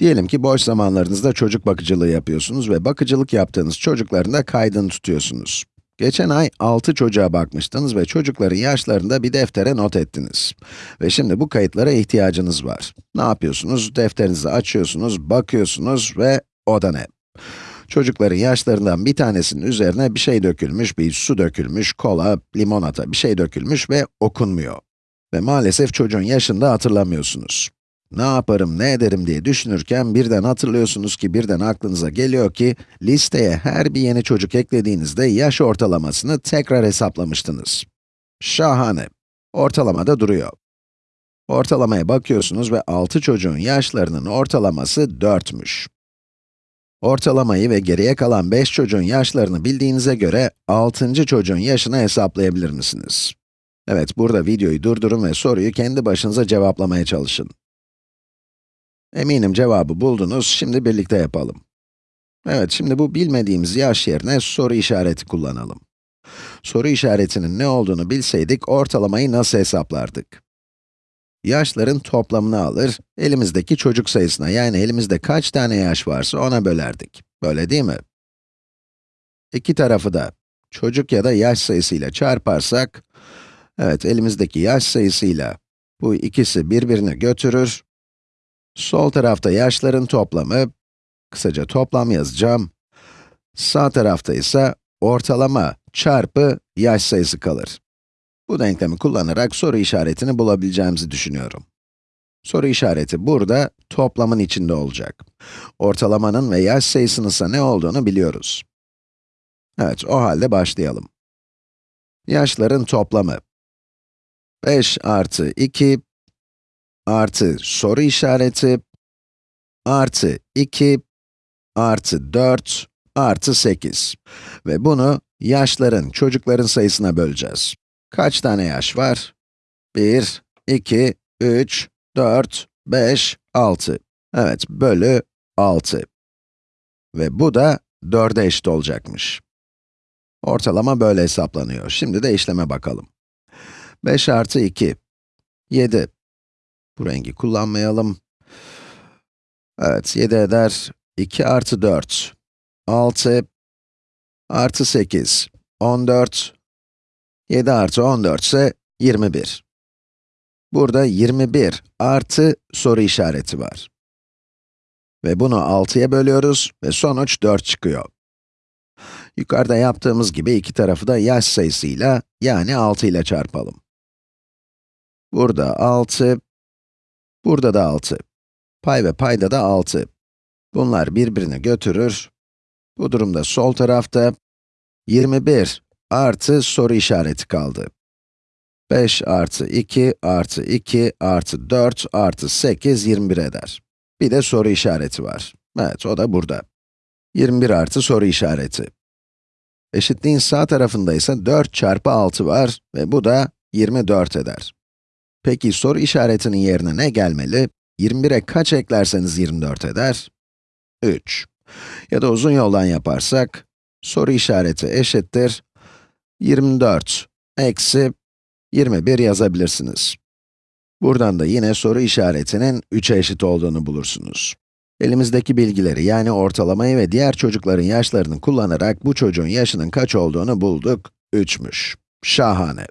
Diyelim ki boş zamanlarınızda çocuk bakıcılığı yapıyorsunuz ve bakıcılık yaptığınız çocukların da kaydını tutuyorsunuz. Geçen ay 6 çocuğa bakmıştınız ve çocukların yaşlarını da bir deftere not ettiniz. Ve şimdi bu kayıtlara ihtiyacınız var. Ne yapıyorsunuz? Defterinizi açıyorsunuz, bakıyorsunuz ve o da ne? Çocukların yaşlarından bir tanesinin üzerine bir şey dökülmüş, bir su dökülmüş, kola, limonata bir şey dökülmüş ve okunmuyor. Ve maalesef çocuğun yaşını da hatırlamıyorsunuz. Ne yaparım, ne ederim diye düşünürken birden hatırlıyorsunuz ki, birden aklınıza geliyor ki, listeye her bir yeni çocuk eklediğinizde yaş ortalamasını tekrar hesaplamıştınız. Şahane. Ortalamada duruyor. Ortalamaya bakıyorsunuz ve 6 çocuğun yaşlarının ortalaması 4'müş. Ortalamayı ve geriye kalan 5 çocuğun yaşlarını bildiğinize göre 6. çocuğun yaşını hesaplayabilir misiniz? Evet, burada videoyu durdurun ve soruyu kendi başınıza cevaplamaya çalışın. Eminim cevabı buldunuz, şimdi birlikte yapalım. Evet, şimdi bu bilmediğimiz yaş yerine soru işareti kullanalım. Soru işaretinin ne olduğunu bilseydik, ortalamayı nasıl hesaplardık? Yaşların toplamını alır, elimizdeki çocuk sayısına, yani elimizde kaç tane yaş varsa ona bölerdik. Böyle değil mi? İki tarafı da çocuk ya da yaş sayısıyla çarparsak, evet elimizdeki yaş sayısıyla bu ikisi birbirini götürür. Sol tarafta yaşların toplamı, kısaca toplam yazacağım. Sağ tarafta ise ortalama çarpı yaş sayısı kalır. Bu denklemi kullanarak soru işaretini bulabileceğimizi düşünüyorum. Soru işareti burada, toplamın içinde olacak. Ortalamanın ve yaş sayısının ise ne olduğunu biliyoruz. Evet, o halde başlayalım. Yaşların toplamı. 5 artı 2 artı soru işareti artı 2 artı 4 artı 8. Ve bunu yaşların, çocukların sayısına böleceğiz. Kaç tane yaş var? 1, 2, 3, 4, 5, 6. Evet, bölü 6. Ve bu da 4'e eşit olacakmış. Ortalama böyle hesaplanıyor. Şimdi de işleme bakalım. 5 artı 2, 7. Bu rengi kullanmayalım. Evet, 7 eder. 2 artı 4, 6 artı 8, 14 7 artı 14 ise 21. Burada 21 artı soru işareti var. Ve bunu 6'ya bölüyoruz ve sonuç 4 çıkıyor. Yukarıda yaptığımız gibi iki tarafı da yaş sayısıyla, yani 6 ile çarpalım. Burada 6, burada da 6. Pay ve payda da 6. Bunlar birbirini götürür. Bu durumda sol tarafta 21 artı soru işareti kaldı. 5 artı 2 artı 2 artı 4 artı 8, 21 eder. Bir de soru işareti var. Evet, o da burada. 21 artı soru işareti. Eşitliğin sağ tarafında ise 4 çarpı 6 var ve bu da 24 eder. Peki soru işaretinin yerine ne gelmeli? 21'e kaç eklerseniz 24 eder? 3. Ya da uzun yoldan yaparsak, soru işareti eşittir 24 eksi 21 yazabilirsiniz. Buradan da yine soru işaretinin 3'e eşit olduğunu bulursunuz. Elimizdeki bilgileri yani ortalamayı ve diğer çocukların yaşlarını kullanarak bu çocuğun yaşının kaç olduğunu bulduk, 3'müş. Şahane.